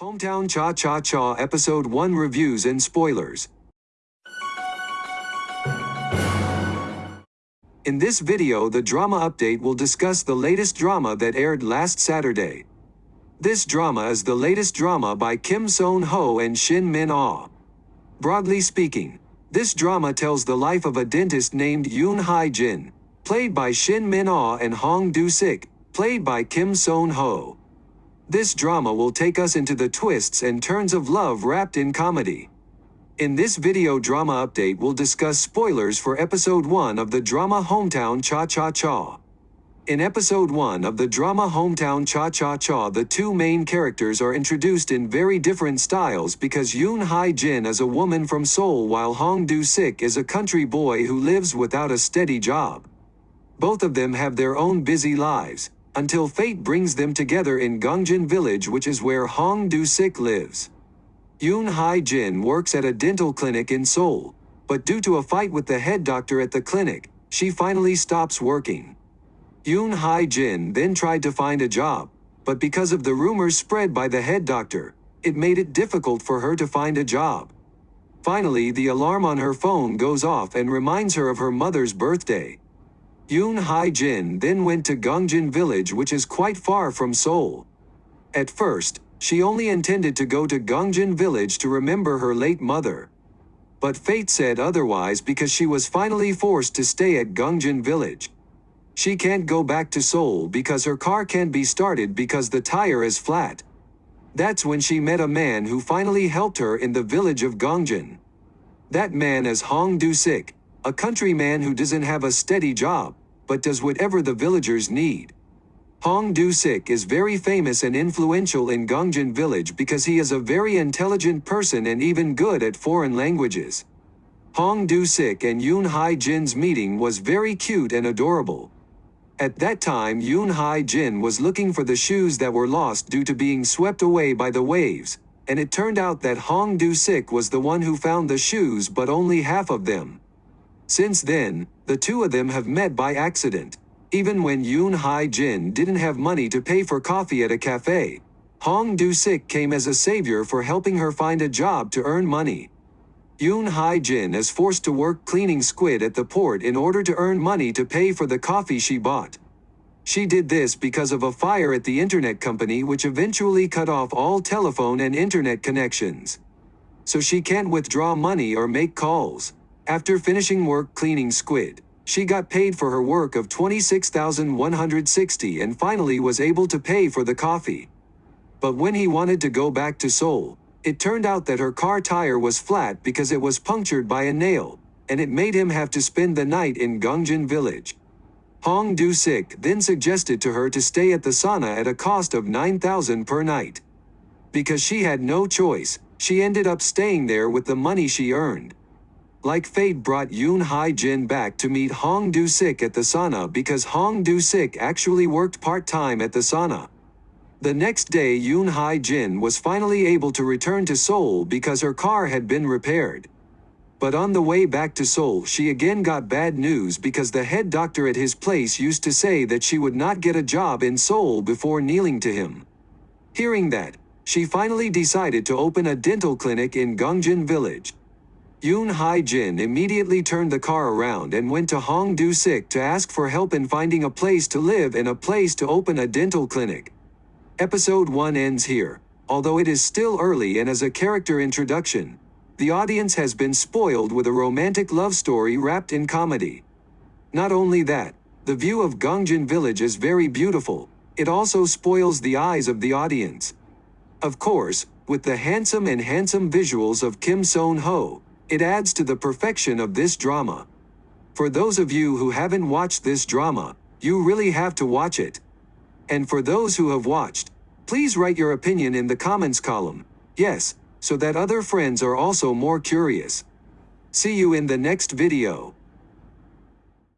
Hometown Cha Cha Cha Episode 1 Reviews and Spoilers. In this video the drama update will discuss the latest drama that aired last Saturday. This drama is the latest drama by Kim Seon Ho and Shin Min Ah. Broadly speaking, this drama tells the life of a dentist named Yoon Hai Jin, played by Shin Min Ah and Hong Do Sik, played by Kim Seon Ho. This drama will take us into the twists and turns of love wrapped in comedy. In this video drama update we'll discuss spoilers for episode 1 of the drama Hometown Cha Cha Cha. In episode 1 of the drama Hometown Cha Cha Cha the two main characters are introduced in very different styles because Yoon Hai Jin is a woman from Seoul while Hong Do Sik is a country boy who lives without a steady job. Both of them have their own busy lives, until fate brings them together in Gongjin village which is where Hong Do-sik lives. Yoon Hai-jin works at a dental clinic in Seoul, but due to a fight with the head doctor at the clinic, she finally stops working. Yoon Hai-jin then tried to find a job, but because of the rumors spread by the head doctor, it made it difficult for her to find a job. Finally the alarm on her phone goes off and reminds her of her mother's birthday. Yoon Hai-jin then went to Gongjin village which is quite far from Seoul. At first, she only intended to go to Gongjin village to remember her late mother. But fate said otherwise because she was finally forced to stay at Gongjin village. She can't go back to Seoul because her car can't be started because the tire is flat. That's when she met a man who finally helped her in the village of Gongjin. That man is Hong Do-sik, a countryman who doesn't have a steady job, but does whatever the villagers need. Hong Du-sik is very famous and influential in Gongjin village because he is a very intelligent person and even good at foreign languages. Hong Du-sik and Yoon Hai-jin's meeting was very cute and adorable. At that time Yoon Hai-jin was looking for the shoes that were lost due to being swept away by the waves, and it turned out that Hong Du-sik was the one who found the shoes but only half of them. Since then, the two of them have met by accident. Even when Yoon Hai Jin didn't have money to pay for coffee at a cafe, Hong Do Sik came as a savior for helping her find a job to earn money. Yoon Hai Jin is forced to work cleaning squid at the port in order to earn money to pay for the coffee she bought. She did this because of a fire at the internet company which eventually cut off all telephone and internet connections. So she can't withdraw money or make calls. After finishing work cleaning squid, she got paid for her work of 26,160 and finally was able to pay for the coffee. But when he wanted to go back to Seoul, it turned out that her car tire was flat because it was punctured by a nail, and it made him have to spend the night in Gongjin village. Hong Do-sik then suggested to her to stay at the sauna at a cost of 9,000 per night. Because she had no choice, she ended up staying there with the money she earned. Like fate brought Yoon Hai Jin back to meet Hong Do Sik at the sauna because Hong Do Sik actually worked part-time at the sauna. The next day Yoon Hai Jin was finally able to return to Seoul because her car had been repaired. But on the way back to Seoul she again got bad news because the head doctor at his place used to say that she would not get a job in Seoul before kneeling to him. Hearing that, she finally decided to open a dental clinic in Gongjin village. Yoon Hai-jin immediately turned the car around and went to Hong Do-sik to ask for help in finding a place to live and a place to open a dental clinic. Episode 1 ends here, although it is still early and as a character introduction. The audience has been spoiled with a romantic love story wrapped in comedy. Not only that, the view of Gongjin village is very beautiful, it also spoils the eyes of the audience. Of course, with the handsome and handsome visuals of Kim Seon Ho, it adds to the perfection of this drama. For those of you who haven't watched this drama, you really have to watch it. And for those who have watched, please write your opinion in the comments column, yes, so that other friends are also more curious. See you in the next video.